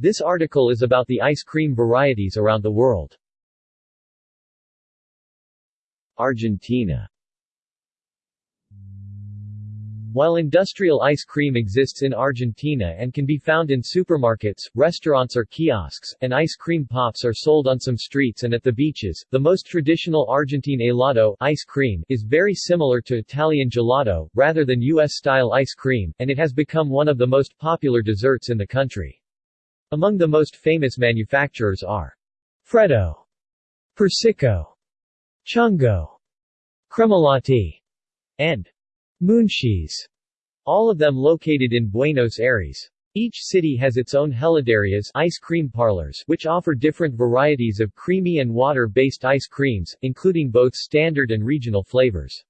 This article is about the ice cream varieties around the world. Argentina While industrial ice cream exists in Argentina and can be found in supermarkets, restaurants or kiosks, and ice cream pops are sold on some streets and at the beaches, the most traditional Argentine helado ice cream is very similar to Italian gelato, rather than U.S.-style ice cream, and it has become one of the most popular desserts in the country. Among the most famous manufacturers are Freddo, Persicco, Chungo, Cremolatti, and Munchi's, all of them located in Buenos Aires. Each city has its own heladerias ice cream parlors which offer different varieties of creamy and water-based ice creams, including both standard and regional flavors.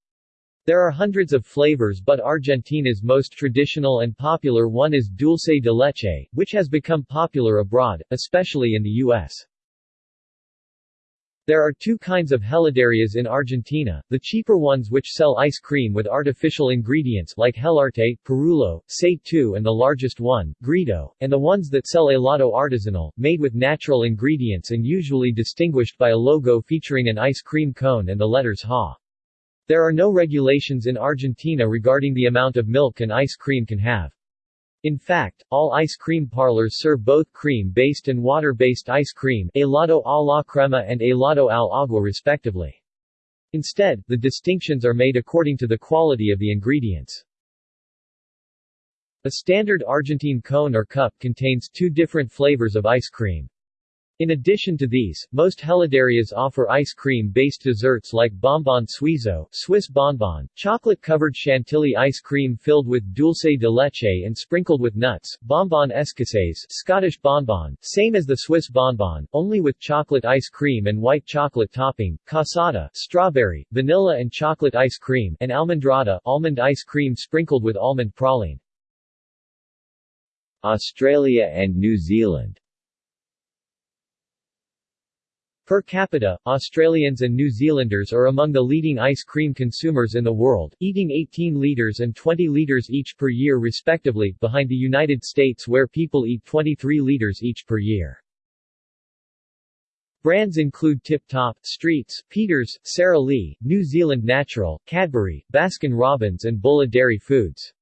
There are hundreds of flavors but Argentina's most traditional and popular one is dulce de leche, which has become popular abroad, especially in the U.S. There are two kinds of heladerias in Argentina, the cheaper ones which sell ice cream with artificial ingredients like Helarte, Perullo, Say 2 and the largest one, Grido, and the ones that sell helado artisanal, made with natural ingredients and usually distinguished by a logo featuring an ice cream cone and the letters HA. There are no regulations in Argentina regarding the amount of milk an ice cream can have. In fact, all ice cream parlors serve both cream-based and water-based ice cream helado a la crema and helado al agua respectively. Instead, the distinctions are made according to the quality of the ingredients. A standard Argentine cone or cup contains two different flavors of ice cream. In addition to these, most heladerias offer ice cream-based desserts like bonbon suizo Swiss bonbon, chocolate-covered chantilly ice cream filled with dulce de leche and sprinkled with nuts, bonbon escocese Scottish bonbon, same as the Swiss bonbon, only with chocolate ice cream and white chocolate topping, cassata strawberry, vanilla and chocolate ice cream, and almendrada almond ice cream sprinkled with almond praline. Australia and New Zealand Per capita, Australians and New Zealanders are among the leading ice cream consumers in the world, eating 18 liters and 20 liters each per year respectively, behind the United States where people eat 23 liters each per year. Brands include Tip Top, Streets, Peters, Sara Lee, New Zealand Natural, Cadbury, Baskin-Robbins and Bulla Dairy Foods.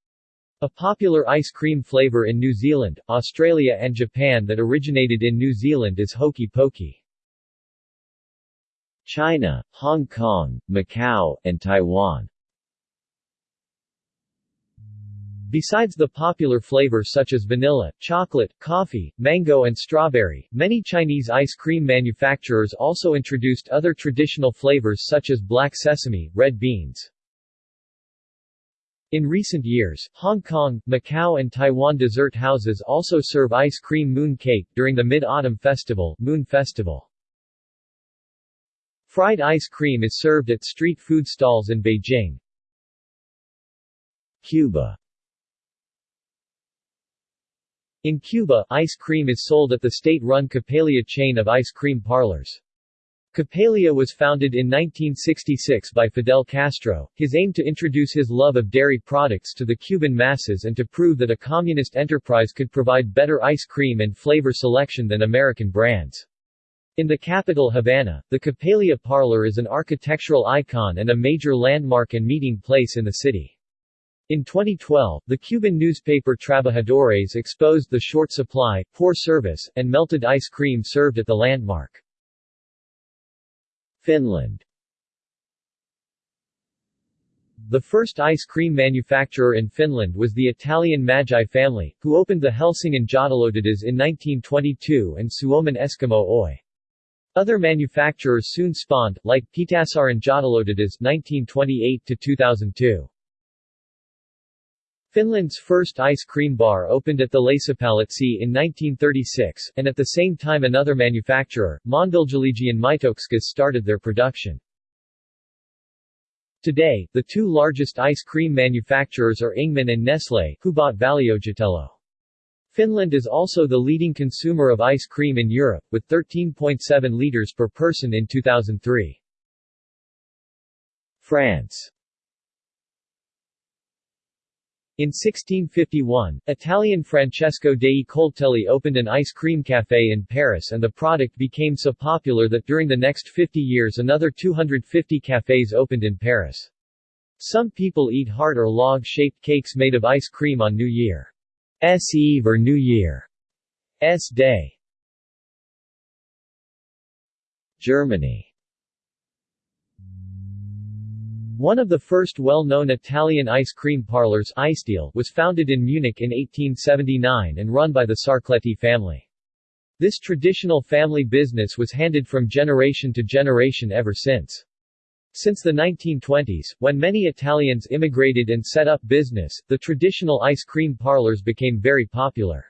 A popular ice cream flavor in New Zealand, Australia and Japan that originated in New Zealand is Hokey Pokey. China, Hong Kong, Macau, and Taiwan. Besides the popular flavors such as vanilla, chocolate, coffee, mango and strawberry, many Chinese ice cream manufacturers also introduced other traditional flavors such as black sesame, red beans. In recent years, Hong Kong, Macau and Taiwan dessert houses also serve ice cream moon cake during the Mid-Autumn Festival, Moon Festival. Fried ice cream is served at street food stalls in Beijing. Cuba In Cuba, ice cream is sold at the state-run Coppelia chain of ice cream parlors. Coppelia was founded in 1966 by Fidel Castro, his aim to introduce his love of dairy products to the Cuban masses and to prove that a communist enterprise could provide better ice cream and flavor selection than American brands. In the capital Havana, the Coppelia Parlor is an architectural icon and a major landmark and meeting place in the city. In 2012, the Cuban newspaper Trabajadores exposed the short supply, poor service, and melted ice cream served at the landmark. Finland The first ice cream manufacturer in Finland was the Italian Magi family, who opened the Helsingin Jäätelötehdas in 1922 and Suomen Eskimo Oy. Other manufacturers soon spawned, like Pietarsaaren Jäätelötehdas 1928-2002. Finland's first ice cream bar opened at the Lasipalatsi in 1936, and at the same time another manufacturer, Maanviljelijkien Maitokskus started their production. Today, the two largest ice cream manufacturers are Ingman and Nestlé, who bought Valiojetelo. Finland is also the leading consumer of ice cream in Europe, with 13.7 liters per person in 2003. France In 1651, Italian Francesco dei Coltelli opened an ice cream café in Paris and the product became so popular that during the next 50 years another 250 cafés opened in Paris. Some people eat heart or log-shaped cakes made of ice cream on New Year's Eve or New Year S Day. Germany One of the first well-known Italian ice cream parlors was founded in Munich in 1879 and run by the Sarcletti family. This traditional family business was handed from generation to generation ever since. Since the 1920s, when many Italians immigrated and set up business, the traditional ice cream parlors became very popular.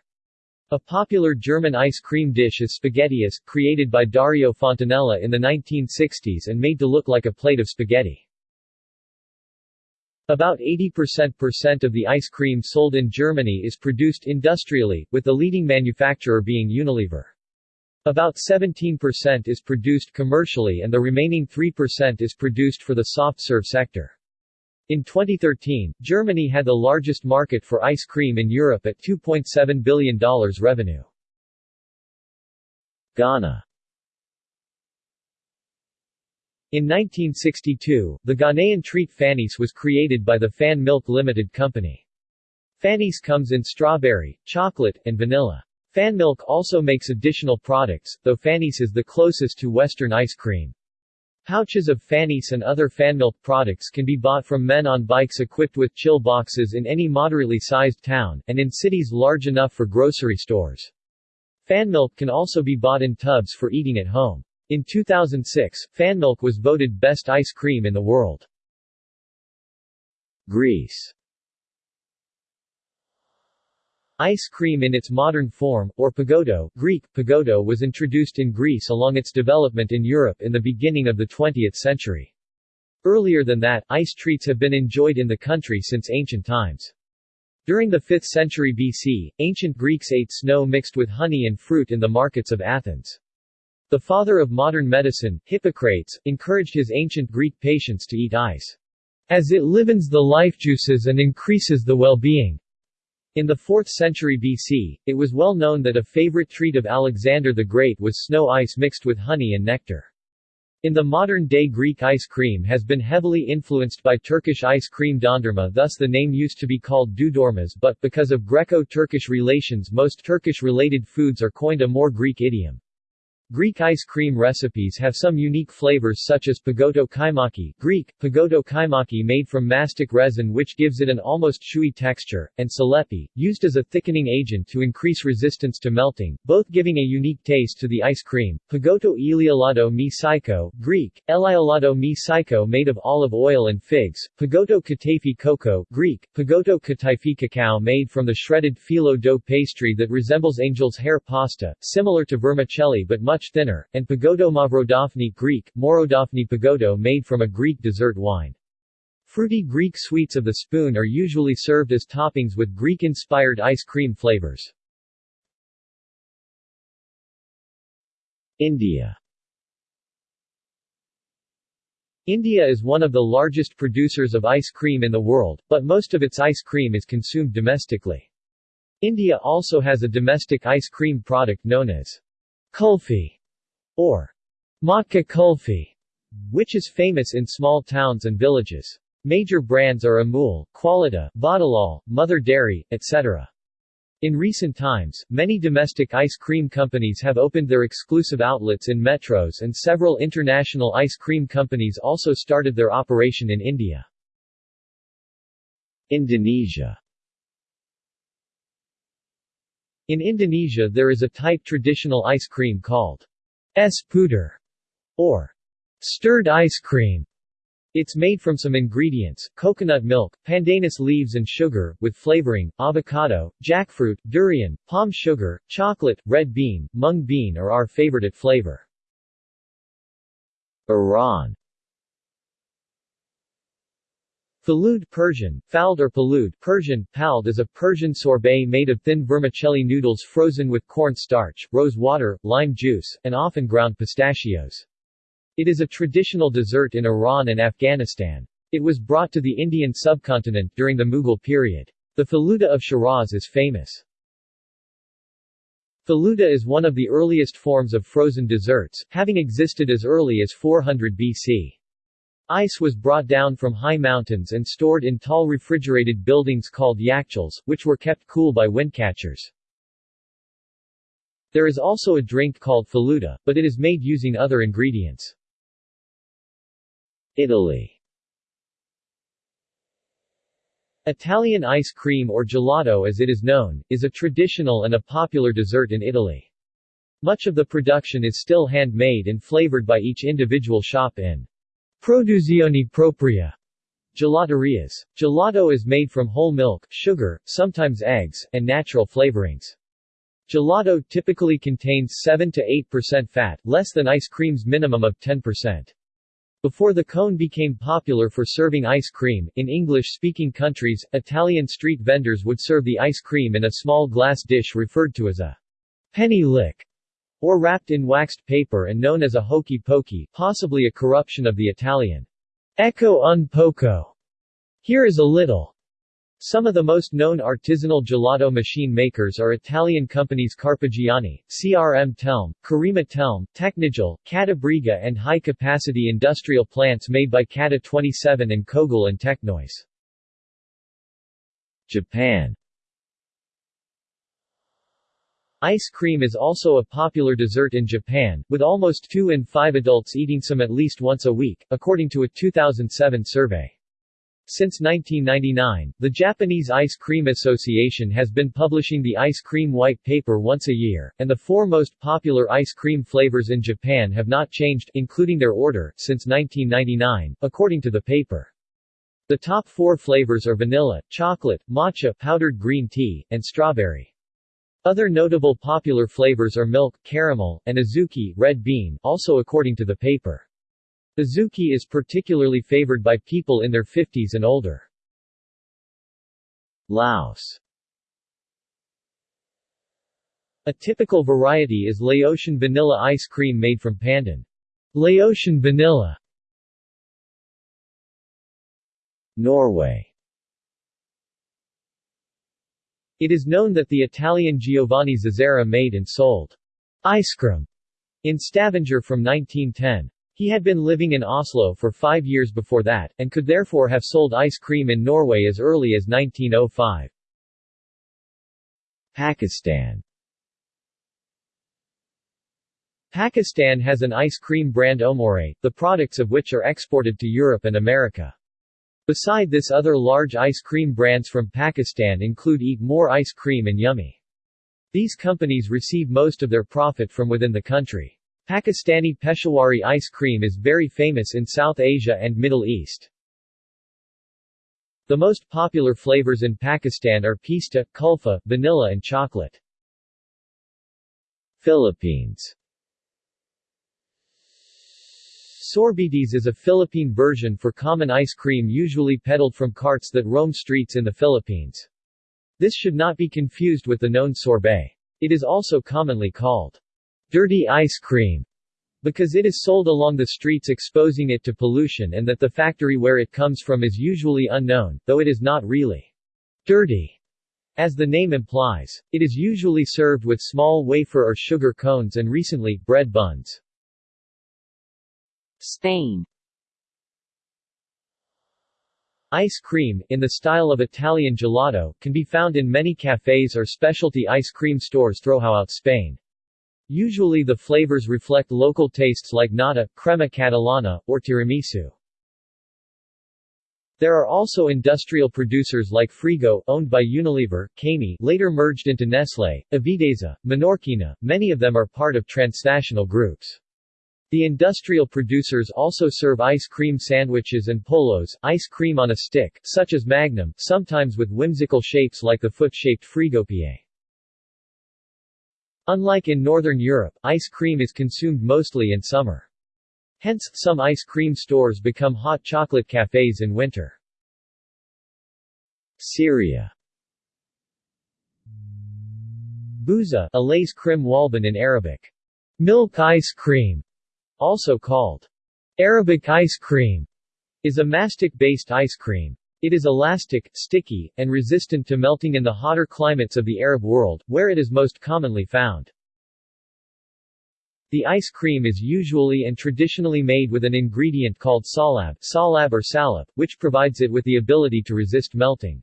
A popular German ice cream dish is spaghettieis, created by Dario Fontanella in the 1960s and made to look like a plate of spaghetti. About 80% of the ice cream sold in Germany is produced industrially, with the leading manufacturer being Unilever. About 17% is produced commercially and the remaining 3% is produced for the soft serve sector. In 2013, Germany had the largest market for ice cream in Europe at $2.7 billion revenue. Ghana In 1962, the Ghanaian treat Fannies was created by the Fan Milk Limited Company. Fannies comes in strawberry, chocolate, and vanilla. Fan Milk also makes additional products, though Fannies is the closest to Western ice cream. Pouches of Fannies and other Fanmilk products can be bought from men on bikes equipped with chill boxes in any moderately sized town, and in cities large enough for grocery stores. Fanmilk can also be bought in tubs for eating at home. In 2006, Fanmilk was voted best ice cream in the world. Greece Ice cream in its modern form, or pagoto Greek, pagoto was introduced in Greece along its development in Europe in the beginning of the 20th century. Earlier than that, ice treats have been enjoyed in the country since ancient times. During the 5th century BC, ancient Greeks ate snow mixed with honey and fruit in the markets of Athens. The father of modern medicine, Hippocrates, encouraged his ancient Greek patients to eat ice, as it livens the life juices and increases the well-being. In the 4th century BC, it was well known that a favorite treat of Alexander the Great was snow ice mixed with honey and nectar. In the modern-day Greek ice cream has been heavily influenced by Turkish ice cream dondurma thus the name used to be called dudormas but because of Greco-Turkish relations most Turkish-related foods are coined a more Greek idiom. Greek ice cream recipes have some unique flavors such as pagoto kaimaki Greek, pagoto kaimaki made from mastic resin which gives it an almost chewy texture, and salepi, used as a thickening agent to increase resistance to melting, both giving a unique taste to the ice cream. Pagoto eliolado mi psycho Greek, eliolado mi psycho made of olive oil and figs, pagoto kataifi cocoa Greek, pagoto kataifi cacao made from the shredded phyllo dough pastry that resembles angel's hair pasta, similar to vermicelli but much much thinner, and pagoto mavrodafni Greek, mavrodafni pagoto made from a Greek dessert wine. Fruity Greek sweets of the spoon are usually served as toppings with Greek-inspired ice cream flavors. India India is one of the largest producers of ice cream in the world, but most of its ice cream is consumed domestically. India also has a domestic ice cream product known as Kulfi, or Matka Kulfi, which is famous in small towns and villages. Major brands are Amul, Kwality, Vadilal, Mother Dairy, etc. In recent times, many domestic ice cream companies have opened their exclusive outlets in metros and several international ice cream companies also started their operation in India. Indonesia in Indonesia there is a type traditional ice cream called es puter, or stirred ice cream. It's made from some ingredients, coconut milk, pandanus leaves and sugar, with flavoring, avocado, jackfruit, durian, palm sugar, chocolate, red bean, mung bean or our favorite flavor. Iran Falud Persian, Fald or Palud Persian, Pald is a Persian sorbet made of thin vermicelli noodles frozen with corn starch, rose water, lime juice, and often ground pistachios. It is a traditional dessert in Iran and Afghanistan. It was brought to the Indian subcontinent during the Mughal period. The faluda of Shiraz is famous. Faluda is one of the earliest forms of frozen desserts, having existed as early as 400 BC. Ice was brought down from high mountains and stored in tall refrigerated buildings called yakchals, which were kept cool by windcatchers. There is also a drink called faluda, but it is made using other ingredients. Italy Italian ice cream or gelato as it is known, is a traditional and a popular dessert in Italy. Much of the production is still handmade and flavored by each individual shop in produzione propria gelaterias. Gelato is made from whole milk, sugar, sometimes eggs, and natural flavorings. Gelato typically contains 7 to 8% fat, less than ice cream's minimum of 10%. Before the cone became popular for serving ice cream, in English-speaking countries, Italian street vendors would serve the ice cream in a small glass dish referred to as a penny lick, or wrapped in waxed paper and known as a hokey pokey, possibly a corruption of the Italian ecco un poco. Here is a little. Some of the most known artisanal gelato machine makers are Italian companies Carpigiani, CRM Telm, Carima Telm, Tecnigel, Cattabriga and high-capacity industrial plants made by Cata 27 and Kogel and Technoise. Japan Ice cream is also a popular dessert in Japan, with almost 2 in 5 adults eating some at least once a week, according to a 2007 survey. Since 1999, the Japanese Ice Cream Association has been publishing the ice cream white paper once a year, and the four most popular ice cream flavors in Japan have not changed, including their order, since 1999, according to the paper. The top four flavors are vanilla, chocolate, matcha, powdered green tea, and strawberry. Other notable popular flavors are milk, caramel, and azuki, red bean, also according to the paper. Azuki is particularly favored by people in their 50s and older. Laos A typical variety is Laotian vanilla ice cream made from pandan. Laotian vanilla Norway It is known that the Italian Giovanni Zazzera made and sold ice cream in Stavanger from 1910. He had been living in Oslo for five years before that, and could therefore have sold ice cream in Norway as early as 1905. Pakistan Pakistan has an ice cream brand Omore, the products of which are exported to Europe and America. Beside this other large ice cream brands from Pakistan include Eat More Ice Cream and Yummy. These companies receive most of their profit from within the country. Pakistani Peshawari ice cream is very famous in South Asia and Middle East. The most popular flavors in Pakistan are pista, kulfa, vanilla and chocolate. Philippines Sorbetes is a Philippine version for common ice cream usually peddled from carts that roam streets in the Philippines. This should not be confused with the known sorbet. It is also commonly called dirty ice cream because it is sold along the streets exposing it to pollution and that the factory where it comes from is usually unknown, though it is not really dirty. As the name implies, it is usually served with small wafer or sugar cones and recently, bread buns. Spain Ice cream, in the style of Italian gelato, can be found in many cafes or specialty ice cream stores throughout Spain. Usually the flavors reflect local tastes like nata, crema catalana, or tiramisu. There are also industrial producers like Frigo, owned by Unilever, Camy, later merged into Nestlé, Avidesa, Menorquina, many of them are part of transnational groups. The industrial producers also serve ice cream sandwiches and polos, ice cream on a stick, such as Magnum, sometimes with whimsical shapes like the foot-shaped Frigopie. Unlike in Northern Europe, ice cream is consumed mostly in summer. Hence, some ice cream stores become hot chocolate cafes in winter. Syria Bouza, Alais krim walban in Arabic. Milk ice cream, also called Arabic ice cream, is a mastic-based ice cream. It is elastic, sticky, and resistant to melting in the hotter climates of the Arab world, where it is most commonly found. The ice cream is usually and traditionally made with an ingredient called salab, salab or salep, which provides it with the ability to resist melting.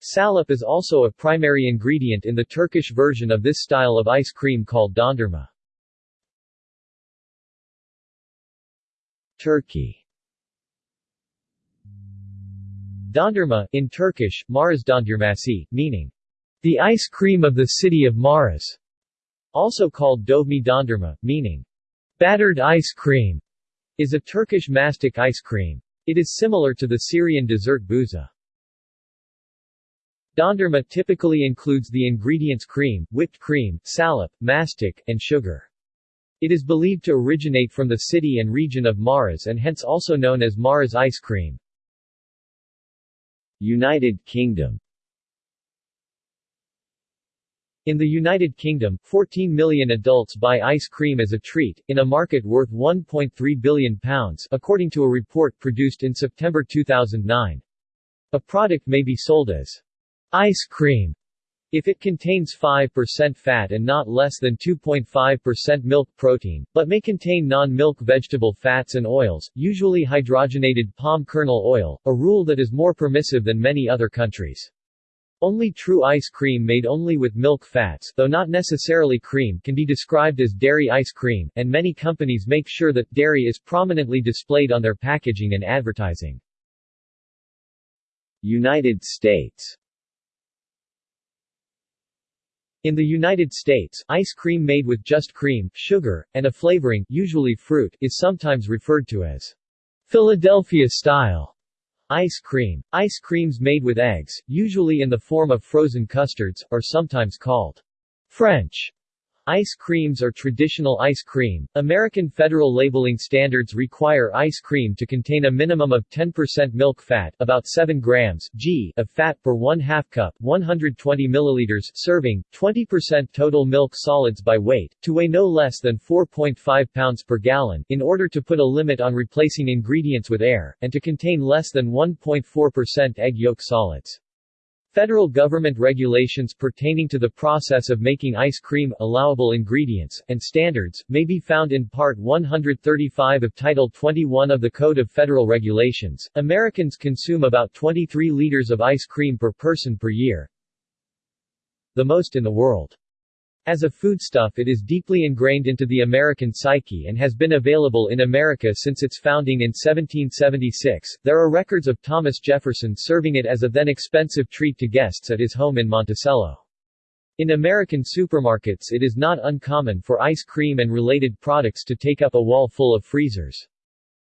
Salep is also a primary ingredient in the Turkish version of this style of ice cream called dondurma. Turkey Dondurma, in Turkish, Maraş dondurması, meaning, the ice cream of the city of Maraş also called dovme dondurma, meaning battered ice cream, is a Turkish mastic ice cream. It is similar to the Syrian dessert buza. Dondurma typically includes the ingredients cream, whipped cream, salep, mastic, and sugar. It is believed to originate from the city and region of Maraş and hence also known as Maraş ice cream. United Kingdom in the United Kingdom, 14 million adults buy ice cream as a treat, in a market worth £1.3 billion, according to a report produced in September 2009. A product may be sold as ice cream if it contains 5% fat and not less than 2.5% milk protein, but may contain non-milk vegetable fats and oils, usually hydrogenated palm kernel oil, a rule that is more permissive than many other countries. Only true ice cream made only with milk fats though not necessarily cream can be described as dairy ice cream, and many companies make sure that dairy is prominently displayed on their packaging and advertising. United States In the United States, ice cream made with just cream, sugar, and a flavoring usually fruit, is sometimes referred to as Philadelphia style Ice cream. Ice creams made with eggs, usually in the form of frozen custards, are sometimes called French Ice creams are traditional ice cream. American federal labeling standards require ice cream to contain a minimum of 10% milk fat, about 7 grams g of fat per 1 half cup, 120 milliliters serving, 20% total milk solids by weight, to weigh no less than 4.5 pounds per gallon, in order to put a limit on replacing ingredients with air, and to contain less than 1.4% egg yolk solids. Federal government regulations pertaining to the process of making ice cream, allowable ingredients, and standards, may be found in Part 135 of Title 21 of the Code of Federal Regulations. Americans consume about 23 liters of ice cream per person per year, the most in the world. As a foodstuff it is deeply ingrained into the American psyche and has been available in America since its founding in 1776. There are records of Thomas Jefferson serving it as a then expensive treat to guests at his home in Monticello. In American supermarkets it is not uncommon for ice cream and related products to take up a wall full of freezers.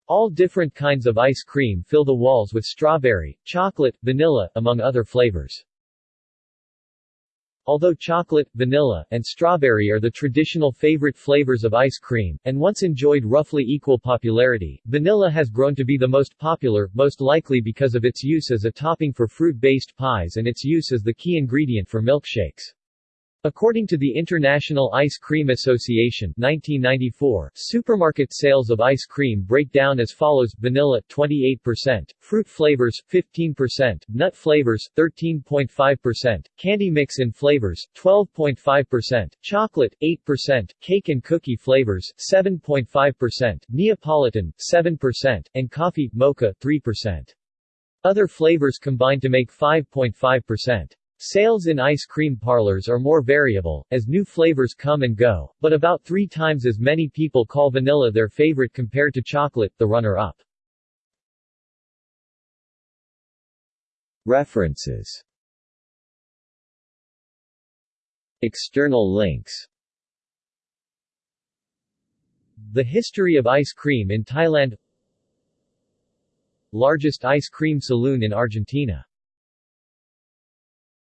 All different kinds of ice cream fill the walls with strawberry, chocolate, vanilla, among other flavors. Although chocolate, vanilla, and strawberry are the traditional favorite flavors of ice cream, and once enjoyed roughly equal popularity, vanilla has grown to be the most popular, most likely because of its use as a topping for fruit-based pies and its use as the key ingredient for milkshakes. According to the International Ice Cream Association 1994, supermarket sales of ice cream break down as follows vanilla 28%, fruit flavors 15%, nut flavors 13.5%, candy mix in flavors 12.5%, chocolate 8%, cake and cookie flavors 7.5%, Neapolitan 7%, and coffee mocha 3%. Other flavors combine to make 5.5%. Sales in ice cream parlors are more variable, as new flavors come and go, but about three times as many people call vanilla their favorite compared to chocolate, the runner-up. References. External links. The history of ice cream in Thailand. Largest ice cream saloon in Argentina